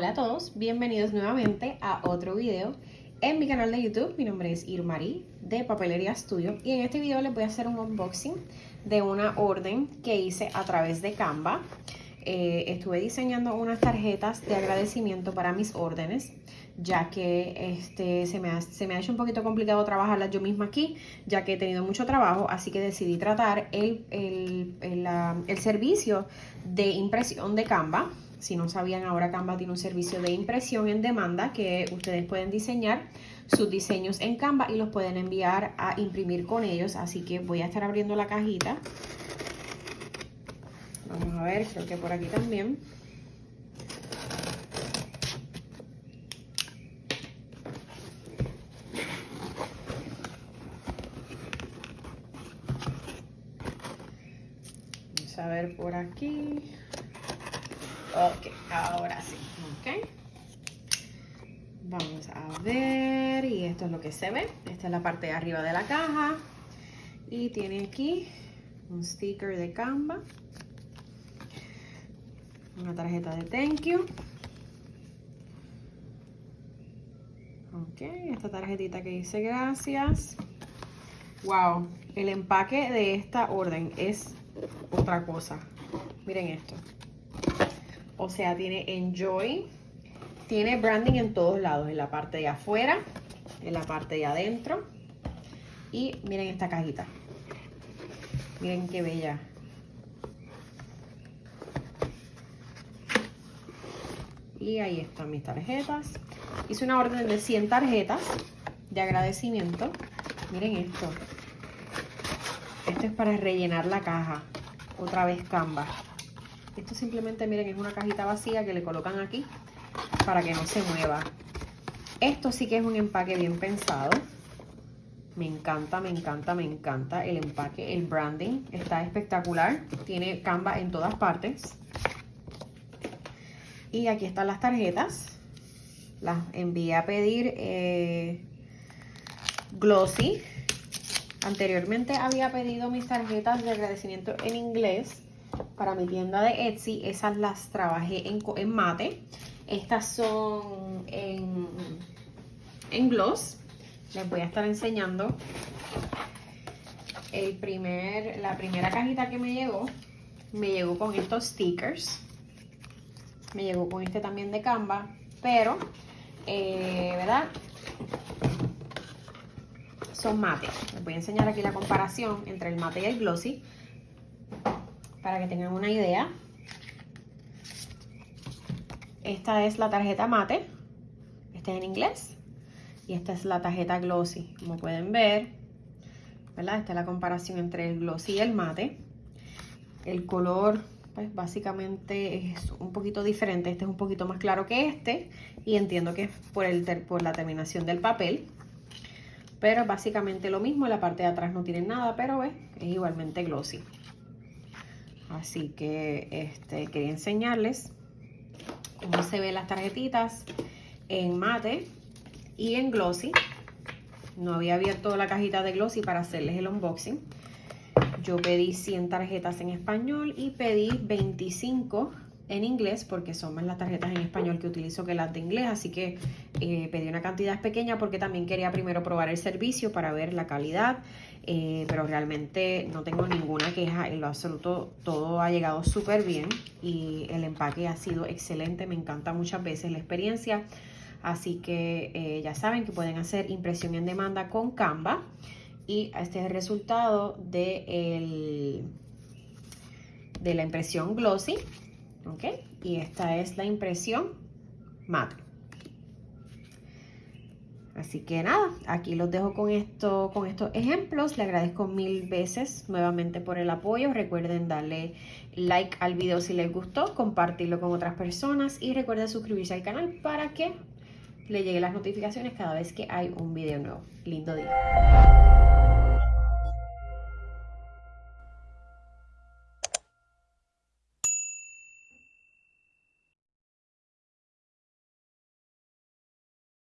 Hola a todos, bienvenidos nuevamente a otro video en mi canal de YouTube. Mi nombre es Irmarí de Papelería Studio y en este video les voy a hacer un unboxing de una orden que hice a través de Canva. Eh, estuve diseñando unas tarjetas de agradecimiento para mis órdenes ya que este, se, me ha, se me ha hecho un poquito complicado trabajarlas yo misma aquí, ya que he tenido mucho trabajo, así que decidí tratar el, el, el, el servicio de impresión de Canva si no sabían, ahora Canva tiene un servicio de impresión en demanda que ustedes pueden diseñar sus diseños en Canva y los pueden enviar a imprimir con ellos. Así que voy a estar abriendo la cajita. Vamos a ver, creo que por aquí también. Vamos a ver por aquí. Ok, ahora sí. Ok. Vamos a ver. Y esto es lo que se ve. Esta es la parte de arriba de la caja. Y tiene aquí un sticker de Canva. Una tarjeta de thank you. Ok, esta tarjetita que dice gracias. Wow, el empaque de esta orden es otra cosa. Miren esto. O sea, tiene Enjoy. Tiene branding en todos lados. En la parte de afuera. En la parte de adentro. Y miren esta cajita. Miren qué bella. Y ahí están mis tarjetas. Hice una orden de 100 tarjetas de agradecimiento. Miren esto. Esto es para rellenar la caja. Otra vez Canva. Esto simplemente, miren, es una cajita vacía que le colocan aquí para que no se mueva. Esto sí que es un empaque bien pensado. Me encanta, me encanta, me encanta el empaque, el branding. Está espectacular. Tiene Canva en todas partes. Y aquí están las tarjetas. Las envié a pedir eh, Glossy. Anteriormente había pedido mis tarjetas de agradecimiento en inglés para mi tienda de Etsy. Esas las trabajé en, en mate. Estas son en, en gloss. Les voy a estar enseñando el primer, la primera cajita que me llegó. Me llegó con estos stickers. Me llegó con este también de Canva. Pero, eh, ¿verdad? Son mate. Les voy a enseñar aquí la comparación entre el mate y el glossy para que tengan una idea. Esta es la tarjeta mate, esta es en inglés, y esta es la tarjeta glossy, como pueden ver, ¿verdad? Esta es la comparación entre el glossy y el mate. El color, pues básicamente es un poquito diferente, este es un poquito más claro que este, y entiendo que es por, el por la terminación del papel. Pero básicamente lo mismo, la parte de atrás no tiene nada, pero es igualmente glossy. Así que este, quería enseñarles cómo se ven las tarjetitas en mate y en glossy. No había abierto la cajita de glossy para hacerles el unboxing. Yo pedí 100 tarjetas en español y pedí 25 en inglés porque son más las tarjetas en español que utilizo que las de inglés. Así que eh, pedí una cantidad pequeña porque también quería primero probar el servicio para ver la calidad eh, pero realmente no tengo ninguna queja en lo absoluto, todo ha llegado súper bien y el empaque ha sido excelente, me encanta muchas veces la experiencia, así que eh, ya saben que pueden hacer impresión en demanda con Canva y este es el resultado de, de la impresión glossy, ¿ok? Y esta es la impresión mate. Así que nada, aquí los dejo con, esto, con estos ejemplos. Le agradezco mil veces nuevamente por el apoyo. Recuerden darle like al video si les gustó, compartirlo con otras personas y recuerden suscribirse al canal para que le lleguen las notificaciones cada vez que hay un video nuevo. Lindo día.